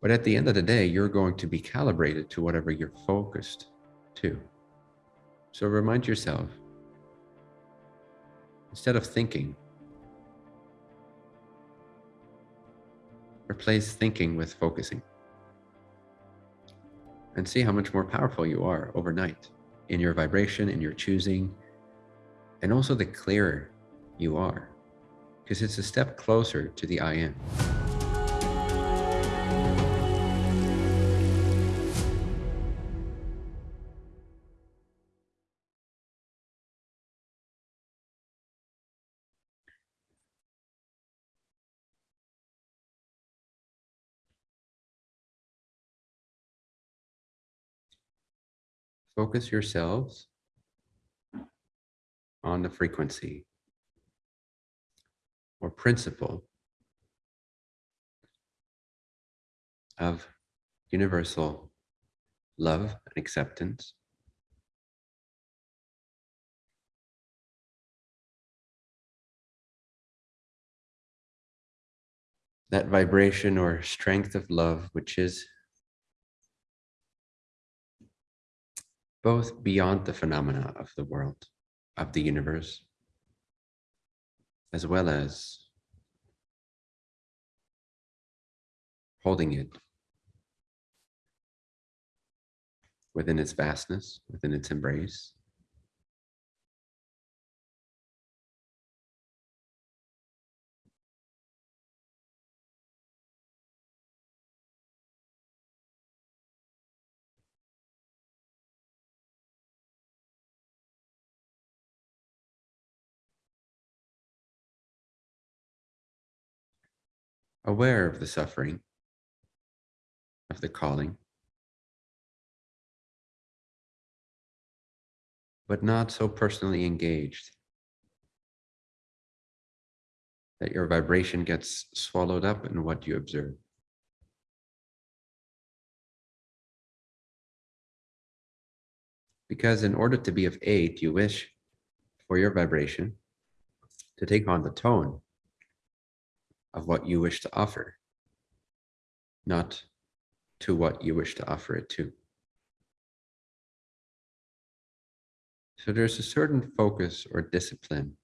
But at the end of the day, you're going to be calibrated to whatever you're focused to. So remind yourself, instead of thinking, replace thinking with focusing. And see how much more powerful you are overnight in your vibration, in your choosing, and also the clearer you are, because it's a step closer to the I am. Focus yourselves on the frequency or principle of universal love and acceptance. That vibration or strength of love, which is both beyond the phenomena of the world, of the universe, as well as holding it within its vastness, within its embrace. Aware of the suffering, of the calling, but not so personally engaged that your vibration gets swallowed up in what you observe. Because in order to be of aid, you wish for your vibration to take on the tone of what you wish to offer, not to what you wish to offer it to. So there's a certain focus or discipline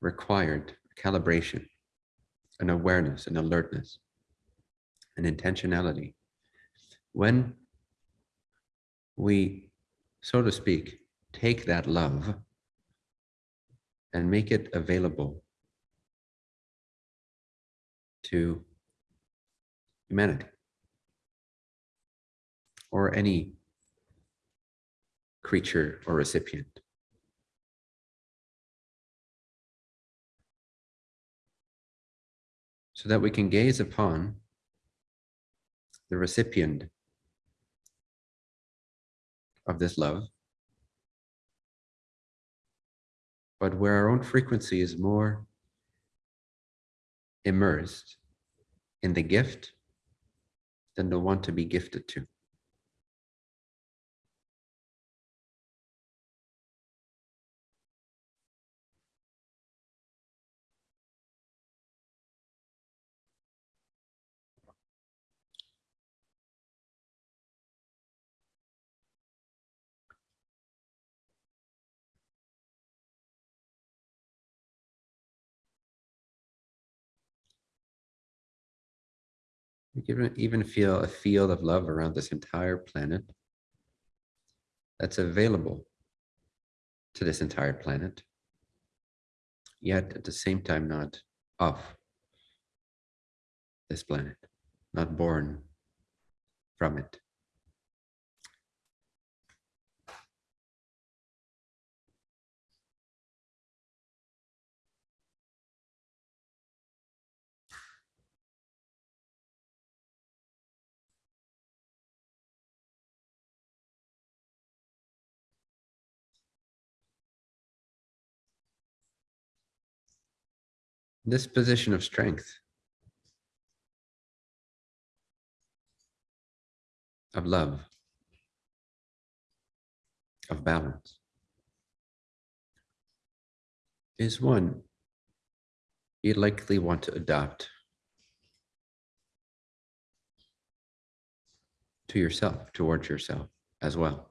required, calibration, an awareness, an alertness, an intentionality. When we, so to speak, take that love and make it available to humanity or any creature or recipient. So that we can gaze upon the recipient of this love but where our own frequency is more immersed in the gift than the one to be gifted to. You even feel a field of love around this entire planet that's available to this entire planet, yet at the same time not of this planet, not born from it. this position of strength, of love, of balance, is one you likely want to adopt to yourself, towards yourself as well,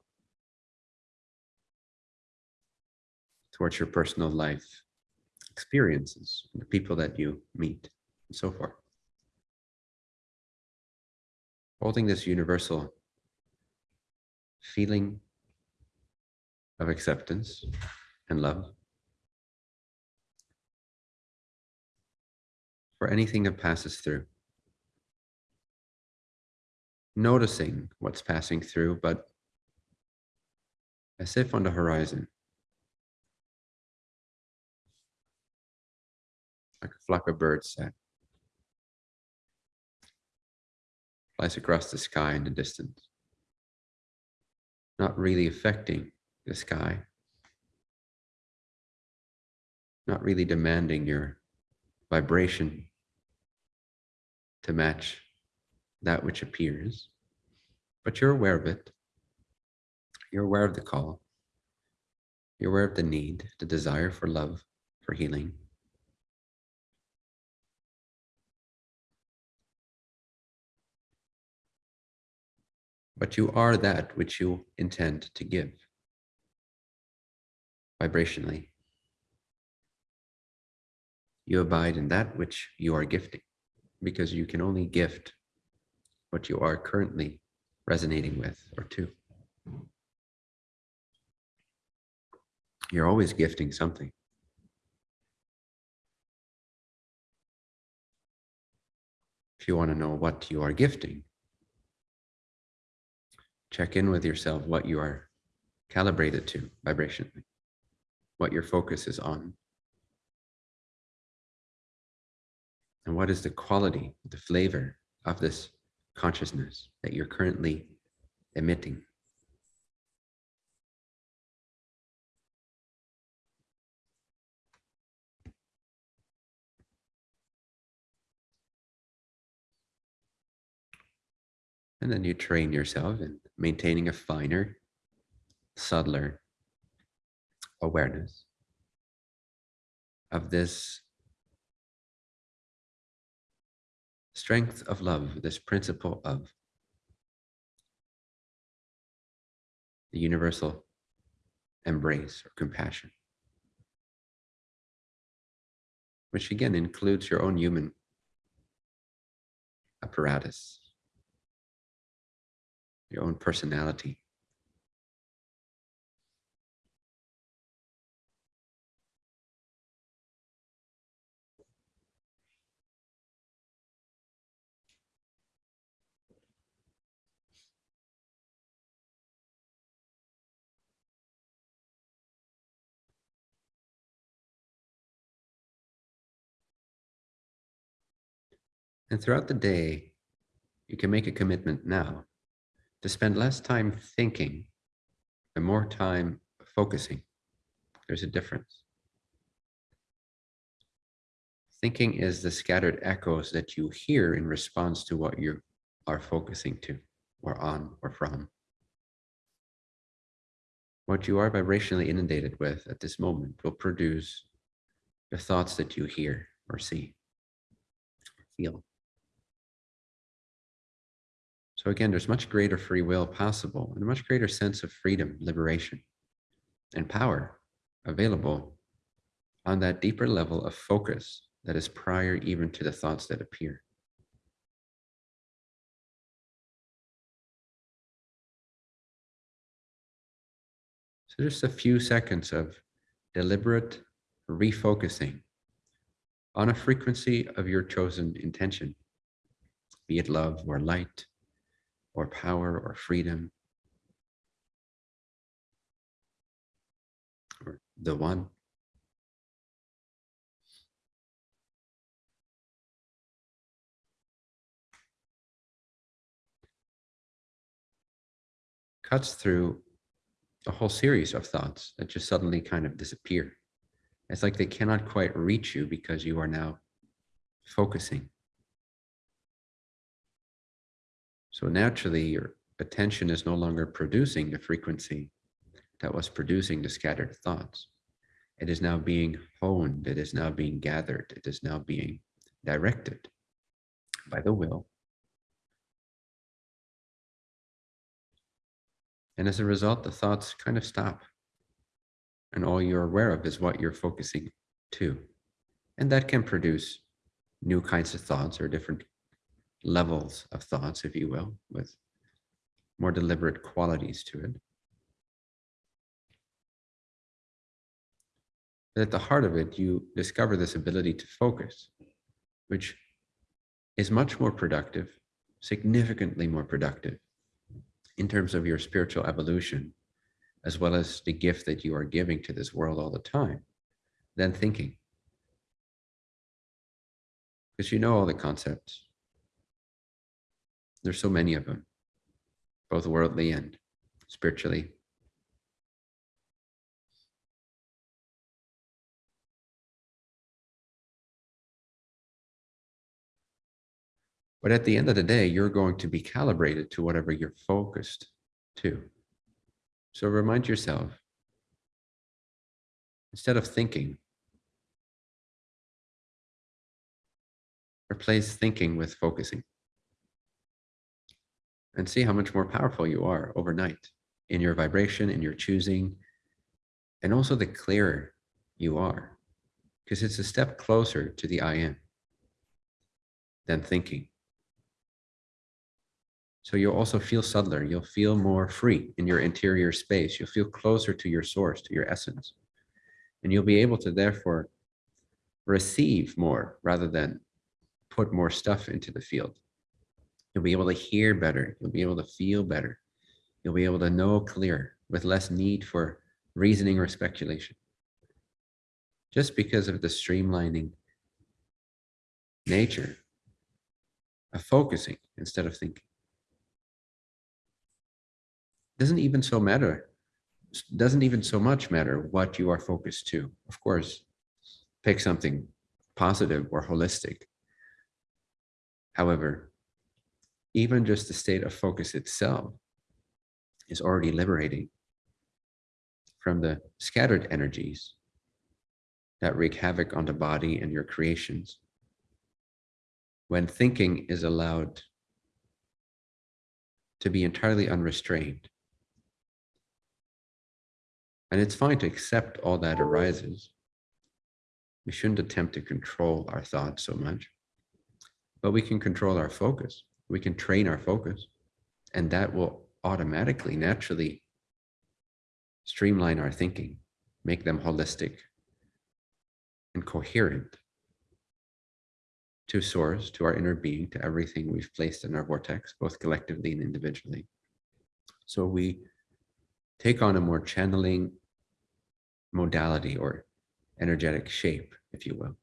towards your personal life, experiences, the people that you meet, and so forth. Holding this universal feeling of acceptance and love for anything that passes through. Noticing what's passing through, but as if on the horizon. Like a flock of birds that flies across the sky in the distance. Not really affecting the sky. Not really demanding your vibration to match that which appears, but you're aware of it. You're aware of the call. You're aware of the need, the desire for love, for healing. But you are that which you intend to give vibrationally. You abide in that which you are gifting because you can only gift what you are currently resonating with or to. You're always gifting something. If you want to know what you are gifting, check in with yourself what you are calibrated to vibrationally, what your focus is on. And what is the quality, the flavor of this consciousness that you're currently emitting? And then you train yourself in maintaining a finer, subtler awareness of this strength of love, this principle of the universal embrace or compassion, which again includes your own human apparatus, your own personality. And throughout the day, you can make a commitment now to spend less time thinking and more time focusing. There's a difference. Thinking is the scattered echoes that you hear in response to what you are focusing to or on or from. What you are vibrationally inundated with at this moment will produce the thoughts that you hear or see, or feel. So again, there's much greater free will possible and a much greater sense of freedom, liberation, and power available on that deeper level of focus that is prior even to the thoughts that appear. So just a few seconds of deliberate refocusing on a frequency of your chosen intention, be it love or light, or power or freedom or the one. cuts through a whole series of thoughts that just suddenly kind of disappear. It's like they cannot quite reach you because you are now focusing So naturally, your attention is no longer producing the frequency that was producing the scattered thoughts. It is now being honed. It is now being gathered. It is now being directed by the will And as a result, the thoughts kind of stop. And all you're aware of is what you're focusing to. And that can produce new kinds of thoughts or different levels of thoughts, if you will, with more deliberate qualities to it. But at the heart of it, you discover this ability to focus, which is much more productive, significantly more productive in terms of your spiritual evolution, as well as the gift that you are giving to this world all the time, than thinking. Because you know all the concepts. There's so many of them, both worldly and spiritually. But at the end of the day, you're going to be calibrated to whatever you're focused to. So remind yourself, instead of thinking, replace thinking with focusing. And see how much more powerful you are overnight in your vibration, in your choosing, and also the clearer you are, because it's a step closer to the I am than thinking. So you'll also feel subtler. You'll feel more free in your interior space. You'll feel closer to your source, to your essence. And you'll be able to therefore receive more rather than put more stuff into the field. You'll be able to hear better. You'll be able to feel better. You'll be able to know clearer with less need for reasoning or speculation. Just because of the streamlining nature of focusing instead of thinking doesn't even so matter doesn't even so much matter what you are focused to of course pick something positive or holistic however even just the state of focus itself is already liberating from the scattered energies that wreak havoc on the body and your creations when thinking is allowed to be entirely unrestrained and it's fine to accept all that arises. We shouldn't attempt to control our thoughts so much, but we can control our focus. We can train our focus, and that will automatically, naturally streamline our thinking, make them holistic and coherent to source, to our inner being, to everything we've placed in our vortex, both collectively and individually. So we take on a more channeling modality or energetic shape, if you will.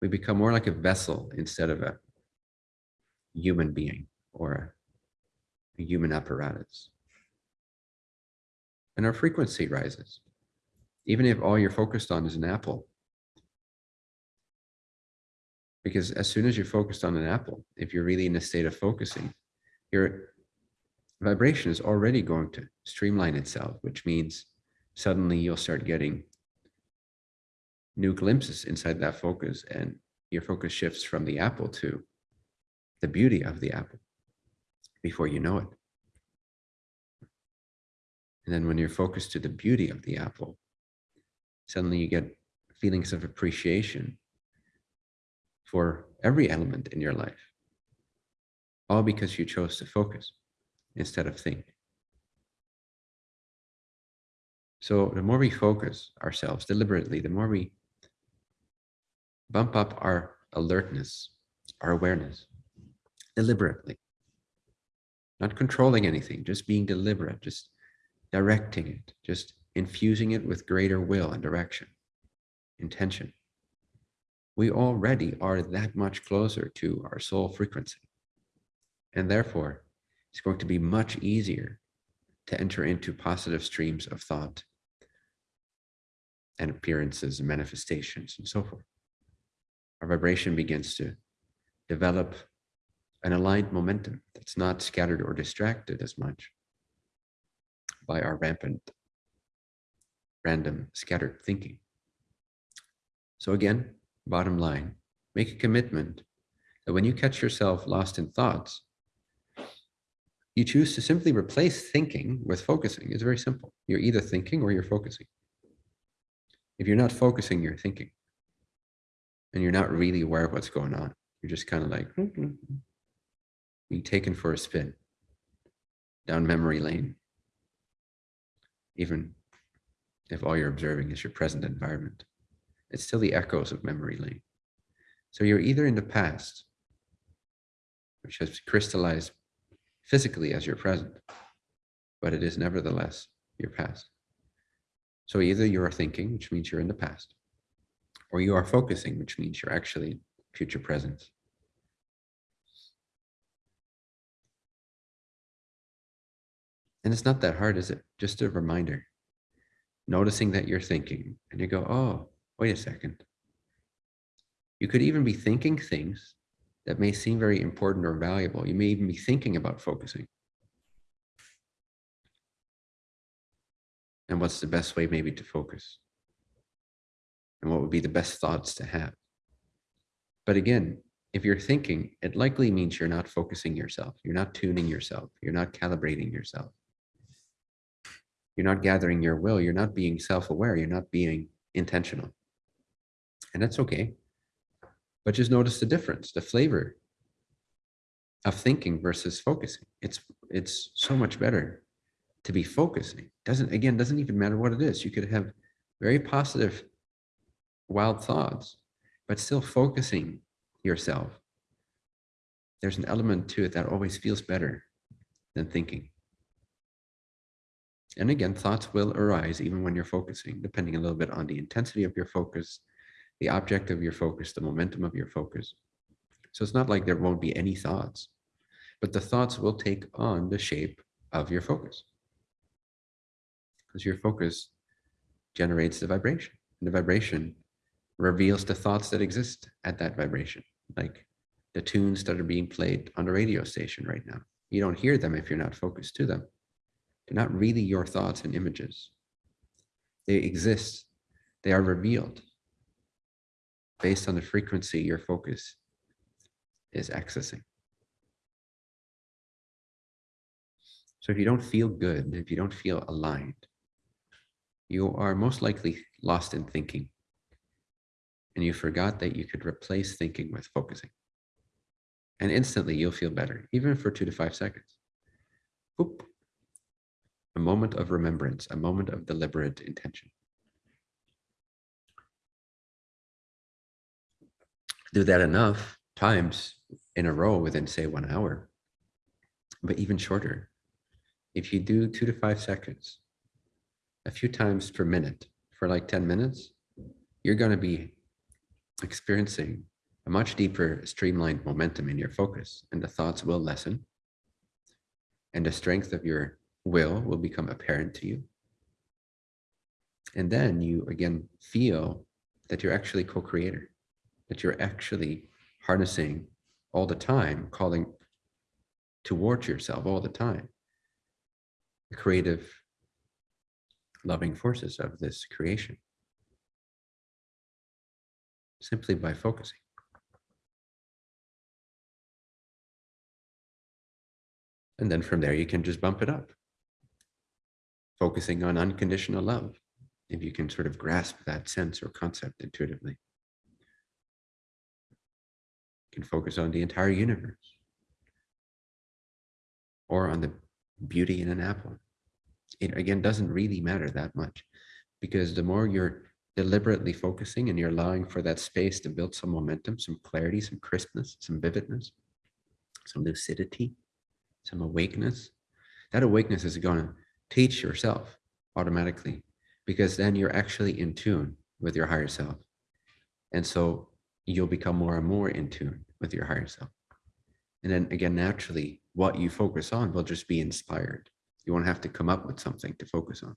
We become more like a vessel instead of a human being or a, human apparatus. And our frequency rises. Even if all you're focused on is an apple. Because as soon as you're focused on an apple, if you're really in a state of focusing, your vibration is already going to streamline itself, which means suddenly you'll start getting new glimpses inside that focus and your focus shifts from the apple to the beauty of the apple before you know it. And then when you're focused to the beauty of the apple, suddenly you get feelings of appreciation for every element in your life, all because you chose to focus instead of think. So the more we focus ourselves deliberately, the more we bump up our alertness, our awareness, deliberately. Not controlling anything, just being deliberate, just directing it, just infusing it with greater will and direction, intention. We already are that much closer to our soul frequency. And therefore, it's going to be much easier to enter into positive streams of thought and appearances and manifestations and so forth. Our vibration begins to develop an aligned momentum that's not scattered or distracted as much by our rampant, random, scattered thinking. So again, bottom line, make a commitment that when you catch yourself lost in thoughts, You choose to simply replace thinking with focusing. It's very simple. You're either thinking or you're focusing. If you're not focusing, you're thinking. And you're not really aware of what's going on. You're just kind of like being taken for a spin down memory lane. Even if all you're observing is your present environment, it's still the echoes of memory lane. So you're either in the past, which has crystallized physically as your present, but it is nevertheless your past. So either you are thinking, which means you're in the past, or you are focusing, which means you're actually future present. And it's not that hard, is it? Just a reminder. Noticing that you're thinking and you go, oh, wait a second. You could even be thinking things that may seem very important or valuable. You may even be thinking about focusing. And what's the best way maybe to focus? And what would be the best thoughts to have? But again, if you're thinking, it likely means you're not focusing yourself. You're not tuning yourself. You're not calibrating yourself. You're not gathering your will. You're not being self-aware. You're not being intentional. And that's okay. But just notice the difference, the flavor of thinking versus focusing. It's it's so much better to be focusing. Doesn't again, doesn't even matter what it is. You could have very positive wild thoughts, but still focusing yourself. There's an element to it that always feels better than thinking. And again, thoughts will arise even when you're focusing, depending a little bit on the intensity of your focus, the object of your focus, the momentum of your focus. So it's not like there won't be any thoughts, but the thoughts will take on the shape of your focus. Because your focus generates the vibration. And the vibration reveals the thoughts that exist at that vibration, like the tunes that are being played on the radio station right now. You don't hear them if you're not focused to them. They're not really your thoughts and images. They exist. They are revealed based on the frequency your focus is accessing. So if you don't feel good, if you don't feel aligned, you are most likely lost in thinking. And you forgot that you could replace thinking with focusing. And instantly you'll feel better, even for two to five seconds. Boop a moment of remembrance, a moment of deliberate intention. Do that enough times in a row within say one hour, but even shorter. If you do two to five seconds, a few times per minute for like 10 minutes, you're going to be experiencing a much deeper streamlined momentum in your focus and the thoughts will lessen and the strength of your will will become apparent to you. And then you again feel that you're actually co-creator, that you're actually harnessing all the time, calling towards yourself all the time, the creative, loving forces of this creation, simply by focusing. And then from there, you can just bump it up focusing on unconditional love, if you can sort of grasp that sense or concept intuitively. You can focus on the entire universe or on the beauty in an apple. It again doesn't really matter that much because the more you're deliberately focusing and you're allowing for that space to build some momentum, some clarity, some crispness, some vividness, some lucidity, some awakeness, that awakeness is going to teach yourself automatically because then you're actually in tune with your higher self. And so you'll become more and more in tune with your higher self. And then again, naturally, what you focus on will just be inspired. You won't have to come up with something to focus on.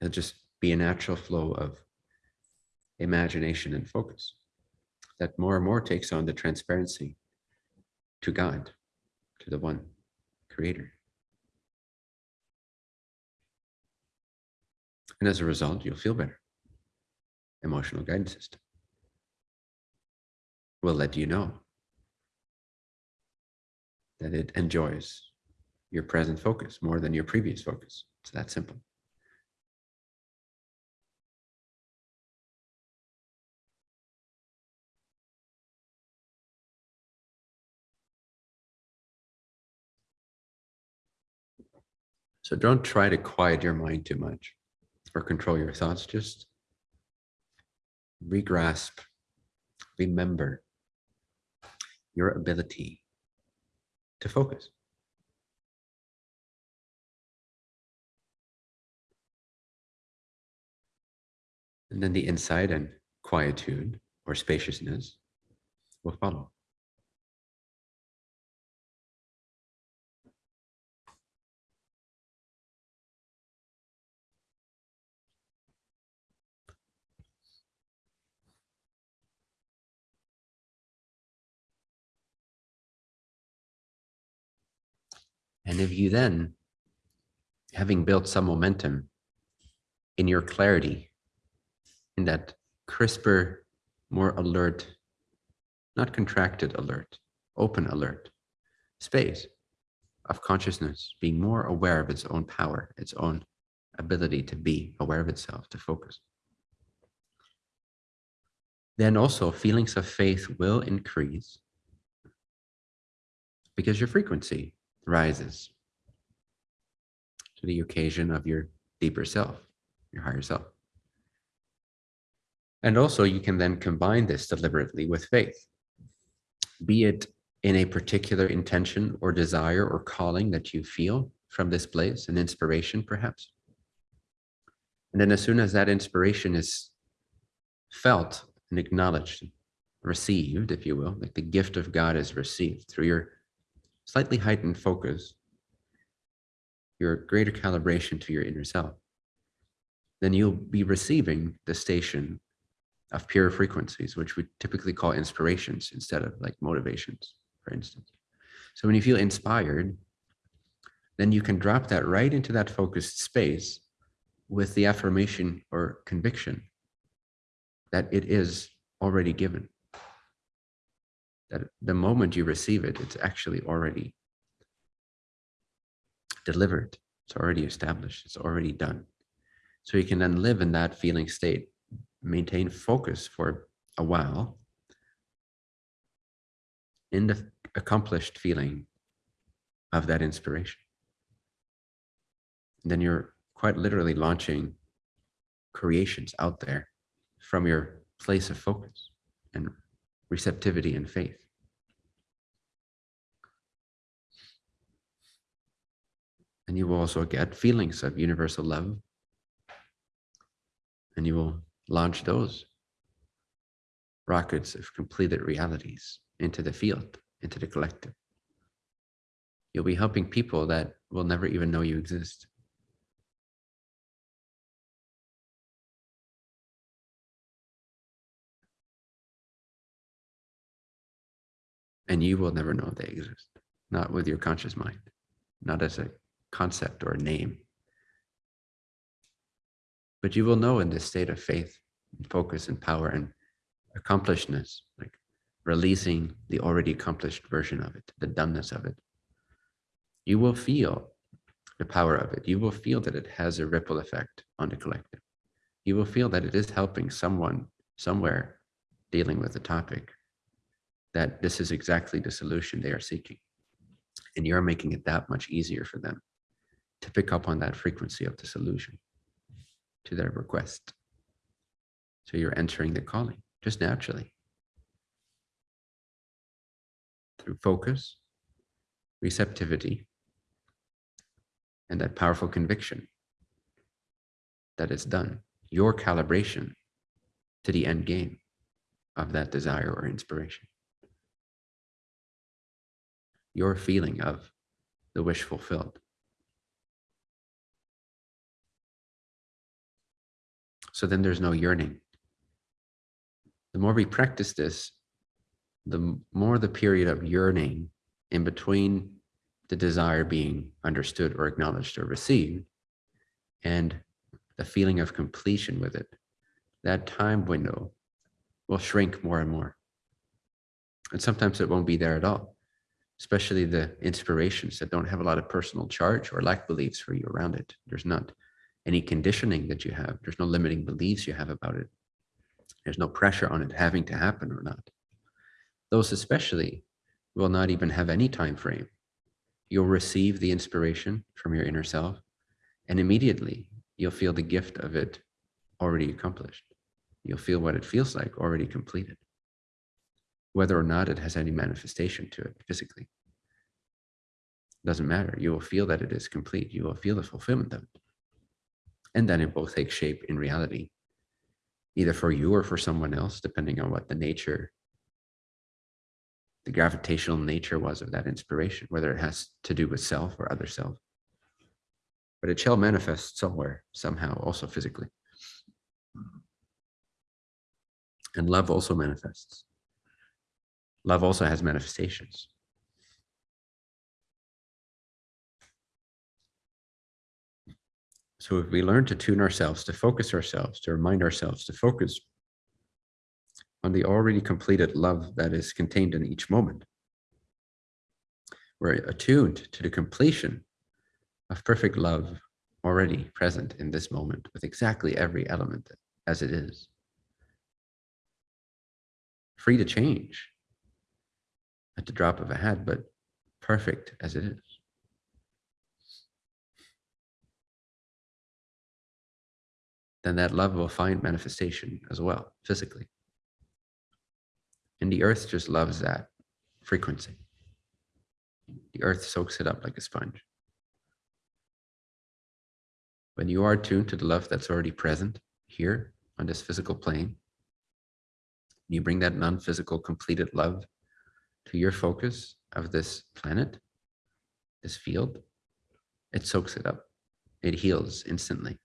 It'll just be a natural flow of imagination and focus that more and more takes on the transparency to God, to the one creator. And as a result, you'll feel better. Emotional guidance system will let you know that it enjoys your present focus more than your previous focus. It's that simple. So don't try to quiet your mind too much or control your thoughts. Just regrasp, remember your ability to focus. And then the insight and quietude or spaciousness will follow. And if you then, having built some momentum in your clarity, in that crisper, more alert, not contracted alert, open alert space of consciousness, being more aware of its own power, its own ability to be aware of itself, to focus. Then also feelings of faith will increase because your frequency rises to the occasion of your deeper self, your higher self. And also you can then combine this deliberately with faith, be it in a particular intention or desire or calling that you feel from this place, an inspiration perhaps. And then as soon as that inspiration is felt and acknowledged, received, if you will, like the gift of God is received through your slightly heightened focus, your greater calibration to your inner self, then you'll be receiving the station of pure frequencies, which we typically call inspirations instead of like motivations, for instance. So when you feel inspired, then you can drop that right into that focused space with the affirmation or conviction that it is already given that the moment you receive it, it's actually already delivered. It's already established. It's already done. So you can then live in that feeling state, maintain focus for a while in the accomplished feeling of that inspiration. Then you're quite literally launching creations out there from your place of focus and receptivity and faith. And you will also get feelings of universal love. And you will launch those rockets of completed realities into the field, into the collective. You'll be helping people that will never even know you exist. And you will never know they exist, not with your conscious mind, not as a concept or name. But you will know in this state of faith, and focus and power and accomplishedness, like releasing the already accomplished version of it, the doneness of it. You will feel the power of it. You will feel that it has a ripple effect on the collective. You will feel that it is helping someone somewhere dealing with the topic, that this is exactly the solution they are seeking. And you're making it that much easier for them to pick up on that frequency of the solution to their request. So you're entering the calling just naturally through focus, receptivity, and that powerful conviction that it's done, your calibration to the end game of that desire or inspiration. Your feeling of the wish fulfilled. So then there's no yearning. The more we practice this, the more the period of yearning in between the desire being understood or acknowledged or received and the feeling of completion with it, that time window will shrink more and more. And sometimes it won't be there at all. especially the inspirations that don't have a lot of personal charge or lack beliefs for you around it. There's not any conditioning that you have. There's no limiting beliefs you have about it. There's no pressure on it having to happen or not. Those especially will not even have any time frame. You'll receive the inspiration from your inner self and immediately you'll feel the gift of it already accomplished. You'll feel what it feels like already completed, whether or not it has any manifestation to it physically. Doesn't matter. You will feel that it is complete. You will feel the fulfillment of it. And then it will take shape in reality, either for you or for someone else, depending on what the nature, the gravitational nature was of that inspiration, whether it has to do with self or other self but it shall manifest somewhere, somehow, also physically. And love also manifests. Love also has manifestations. So if we learn to tune ourselves, to focus ourselves, to remind ourselves, to focus on the already completed love that is contained in each moment, we're attuned to the completion of perfect love already present in this moment with exactly every element as it is. Free to change at the drop of a hat, but perfect as it is. Then that love will find manifestation as well, physically. And the earth just loves that frequency. The earth soaks it up like a sponge. When you are tuned to the love that's already present here on this physical plane, you bring that non-physical completed love to your focus of this planet, this field, it soaks it up. It heals instantly.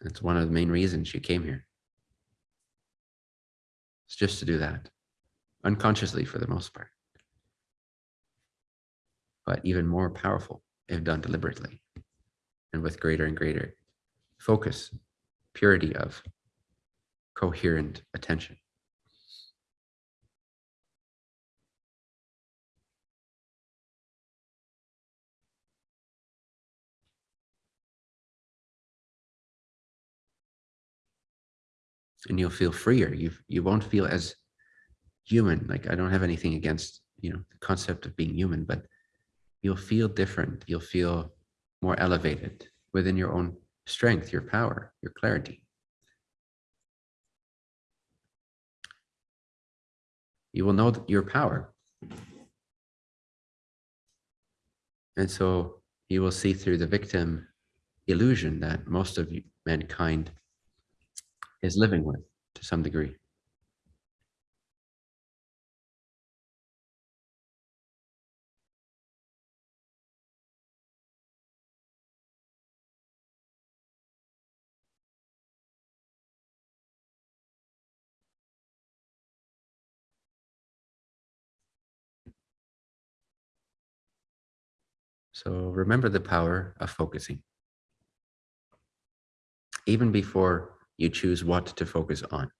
That's one of the main reasons you came here. It's just to do that unconsciously for the most part, but even more powerful if done deliberately and with greater and greater focus, purity of coherent attention. And you'll feel freer. You you won't feel as human. Like I don't have anything against, you know, the concept of being human, but you'll feel different. You'll feel more elevated within your own strength, your power, your clarity. You will know your power. And so you will see through the victim illusion that most of mankind is living with to some degree. So remember the power of focusing. Even before you choose what to focus on.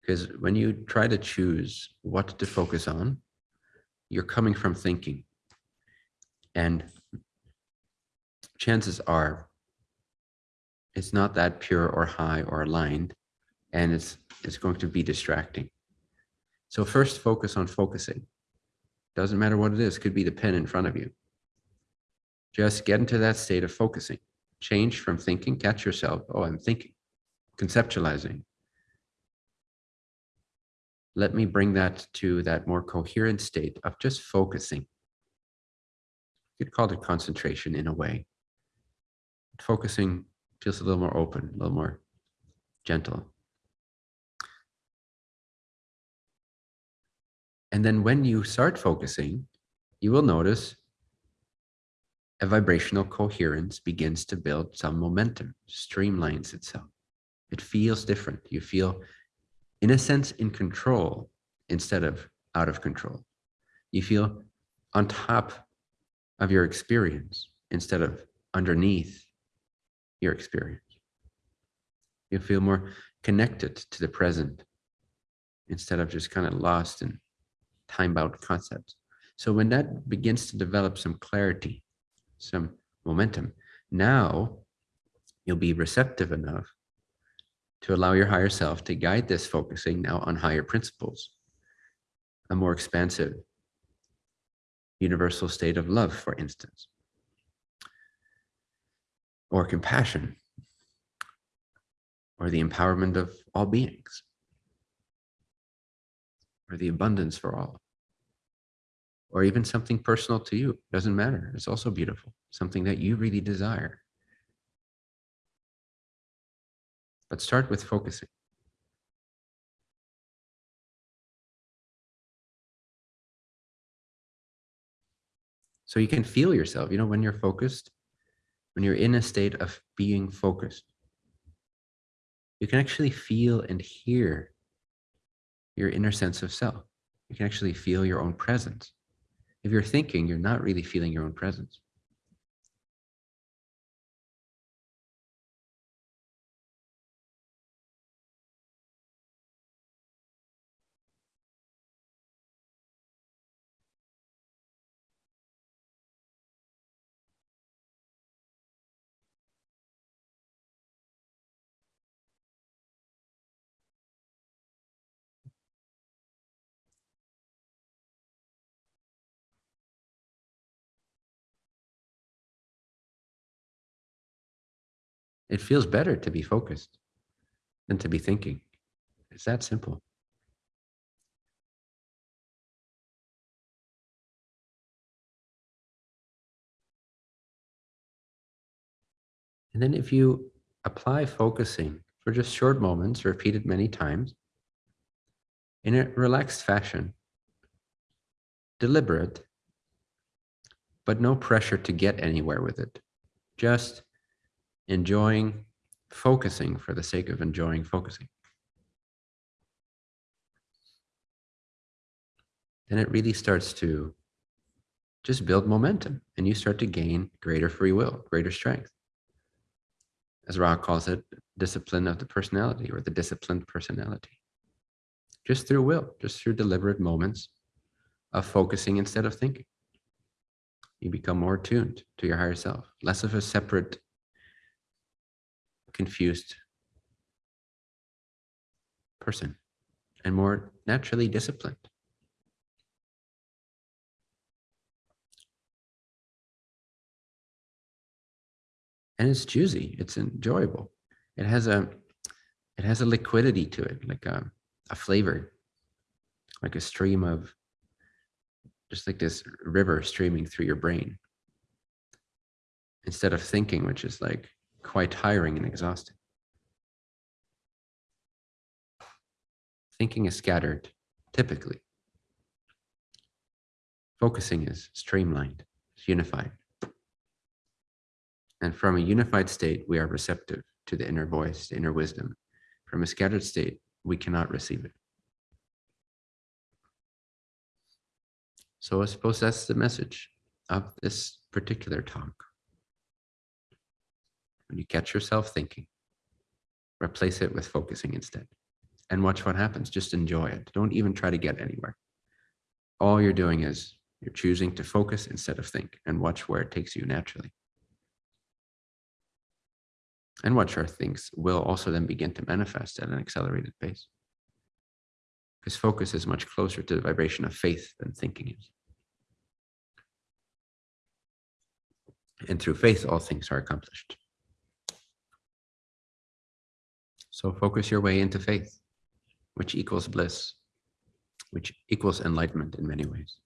Because when you try to choose what to focus on, you're coming from thinking. And chances are it's not that pure or high or aligned, and it's, it's going to be distracting. So first focus on focusing. Doesn't matter what it is, could be the pen in front of you. Just get into that state of focusing. Change from thinking, catch yourself. Oh, I'm thinking, conceptualizing. Let me bring that to that more coherent state of just focusing. You could call it concentration in a way. Focusing feels a little more open, a little more gentle. And then when you start focusing, you will notice a vibrational coherence begins to build some momentum, streamlines itself. It feels different. You feel, in a sense, in control instead of out of control. You feel on top of your experience instead of underneath your experience. You feel more connected to the present instead of just kind of lost in time-bound concepts. So when that begins to develop some clarity, some momentum, now you'll be receptive enough to allow your higher self to guide this focusing now on higher principles, a more expansive universal state of love, for instance, or compassion, or the empowerment of all beings, or the abundance for all, or even something personal to you. Doesn't matter. It's also beautiful. Something that you really desire. But start with focusing. So you can feel yourself, you know, when you're focused, when you're in a state of being focused, you can actually feel and hear your inner sense of self. You can actually feel your own presence. If you're thinking, you're not really feeling your own presence. It feels better to be focused than to be thinking. It's that simple. And then if you apply focusing for just short moments, repeated many times, in a relaxed fashion, deliberate, but no pressure to get anywhere with it. Just enjoying focusing for the sake of enjoying focusing. Then it really starts to just build momentum and you start to gain greater free will, greater strength. As Ra calls it, discipline of the personality or the disciplined personality. Just through will, just through deliberate moments of focusing instead of thinking. You become more tuned to your higher self, less of a separate confused person and more naturally disciplined. And it's juicy, it's enjoyable. It has a it has a liquidity to it, like a, a flavor, like a stream of just like this river streaming through your brain. Instead of thinking, which is like quite tiring and exhausting. Thinking is scattered, typically. Focusing is streamlined, it's unified. And from a unified state, we are receptive to the inner voice, the inner wisdom. From a scattered state, we cannot receive it. So I suppose that's the message of this particular talk. When you catch yourself thinking, replace it with focusing instead and watch what happens. Just enjoy it. Don't even try to get anywhere. All you're doing is you're choosing to focus instead of think and watch where it takes you naturally. And watch our things will also then begin to manifest at an accelerated pace. Because focus is much closer to the vibration of faith than thinking is. And through faith, all things are accomplished. So focus your way into faith, which equals bliss, which equals enlightenment in many ways.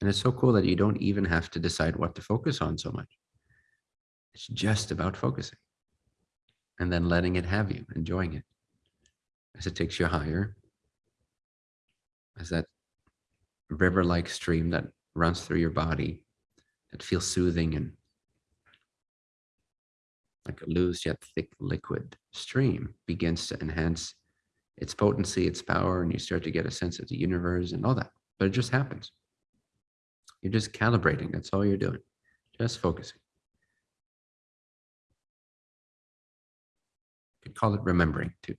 And it's so cool that you don't even have to decide what to focus on so much. It's just about focusing and then letting it have you, enjoying it as it takes you higher, as that river-like stream that runs through your body that feels soothing and like a loose yet thick liquid stream, begins to enhance its potency, its power, and you start to get a sense of the universe and all that. But it just happens. You're just calibrating. That's all you're doing. Just focusing. You could call it remembering too.